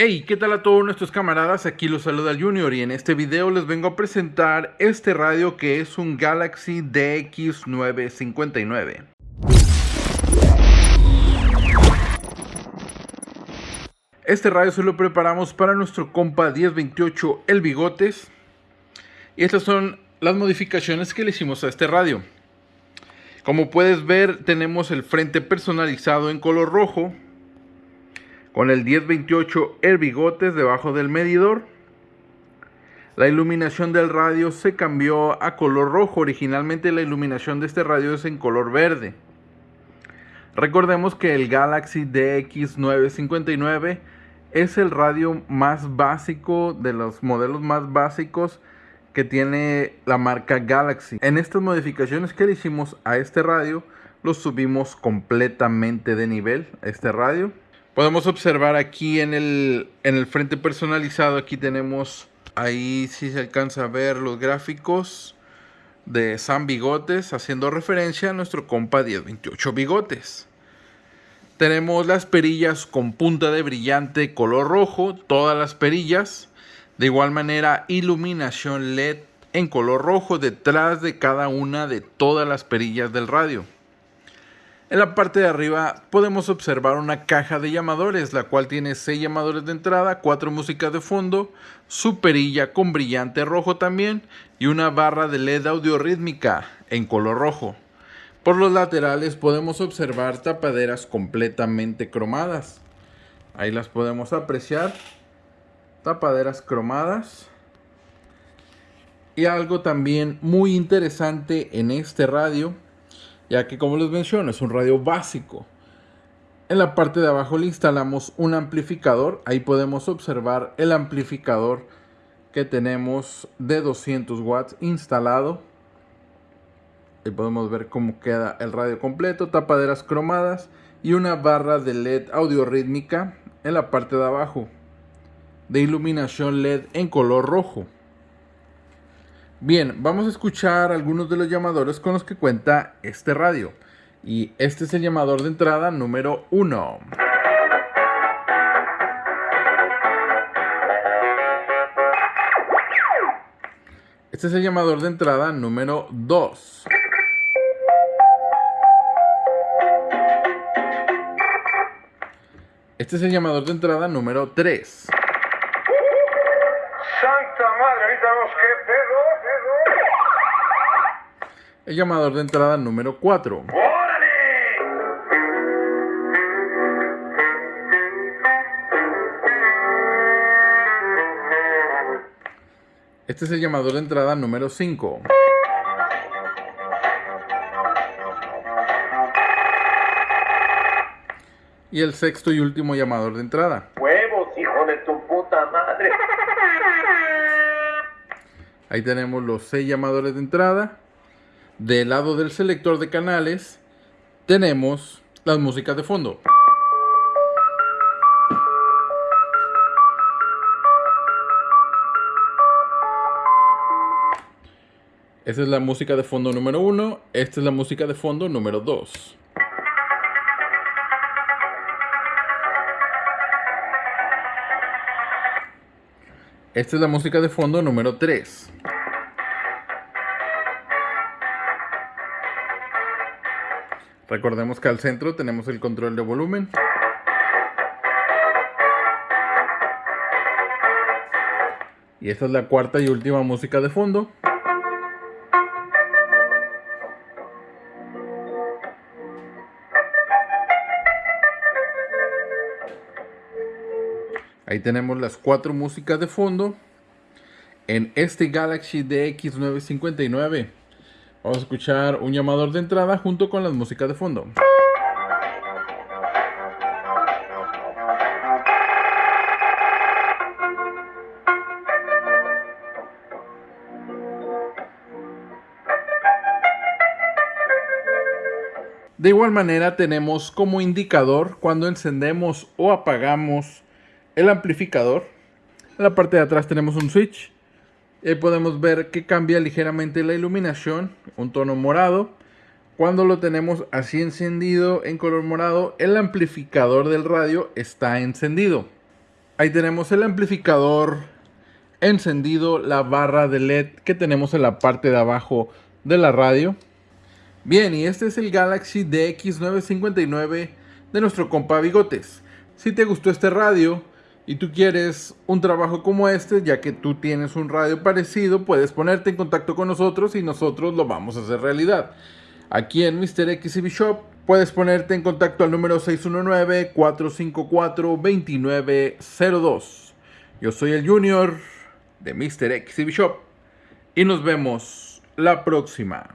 Hey, ¿qué tal a todos nuestros camaradas? Aquí los saluda el Junior y en este video les vengo a presentar este radio que es un Galaxy DX959. Este radio se lo preparamos para nuestro compa 1028 El Bigotes. Y estas son las modificaciones que le hicimos a este radio. Como puedes ver, tenemos el frente personalizado en color rojo con el 1028 el debajo del medidor. La iluminación del radio se cambió a color rojo. Originalmente la iluminación de este radio es en color verde. Recordemos que el Galaxy DX959 es el radio más básico de los modelos más básicos que tiene la marca Galaxy. En estas modificaciones que le hicimos a este radio, lo subimos completamente de nivel a este radio. Podemos observar aquí en el, en el frente personalizado, aquí tenemos, ahí si se alcanza a ver los gráficos de San Bigotes, haciendo referencia a nuestro compa 1028 Bigotes. Tenemos las perillas con punta de brillante color rojo, todas las perillas. De igual manera, iluminación LED en color rojo detrás de cada una de todas las perillas del radio. En la parte de arriba podemos observar una caja de llamadores, la cual tiene 6 llamadores de entrada, 4 músicas de fondo, su perilla con brillante rojo también y una barra de LED audio rítmica en color rojo. Por los laterales podemos observar tapaderas completamente cromadas. Ahí las podemos apreciar. Tapaderas cromadas. Y algo también muy interesante en este radio ya que como les menciono es un radio básico. En la parte de abajo le instalamos un amplificador, ahí podemos observar el amplificador que tenemos de 200 watts instalado. Ahí podemos ver cómo queda el radio completo, tapaderas cromadas y una barra de LED audio rítmica en la parte de abajo de iluminación LED en color rojo. Bien, vamos a escuchar algunos de los llamadores con los que cuenta este radio. Y este es el llamador de entrada número 1. Este es el llamador de entrada número 2. Este es el llamador de entrada número 3. El llamador de entrada número 4. ¡Órale! Este es el llamador de entrada número 5. Y el sexto y último llamador de entrada. Ahí tenemos los seis llamadores de entrada. Del lado del selector de canales tenemos las músicas de fondo. Esta es la música de fondo número 1, esta es la música de fondo número 2. Esta es la música de fondo número 3. Recordemos que al centro tenemos el control de volumen. Y esta es la cuarta y última música de fondo. Ahí tenemos las cuatro músicas de fondo en este Galaxy DX959. Vamos a escuchar un llamador de entrada junto con las músicas de fondo. De igual manera tenemos como indicador cuando encendemos o apagamos el amplificador. En la parte de atrás tenemos un switch. Ahí podemos ver que cambia ligeramente la iluminación, un tono morado. Cuando lo tenemos así encendido en color morado, el amplificador del radio está encendido. Ahí tenemos el amplificador encendido, la barra de LED que tenemos en la parte de abajo de la radio. Bien, y este es el Galaxy DX959 de nuestro compa Bigotes. Si te gustó este radio y tú quieres un trabajo como este, ya que tú tienes un radio parecido, puedes ponerte en contacto con nosotros y nosotros lo vamos a hacer realidad. Aquí en Mr. XCB Shop puedes ponerte en contacto al número 619-454-2902. Yo soy el Junior de Mr. XCB Shop y nos vemos la próxima.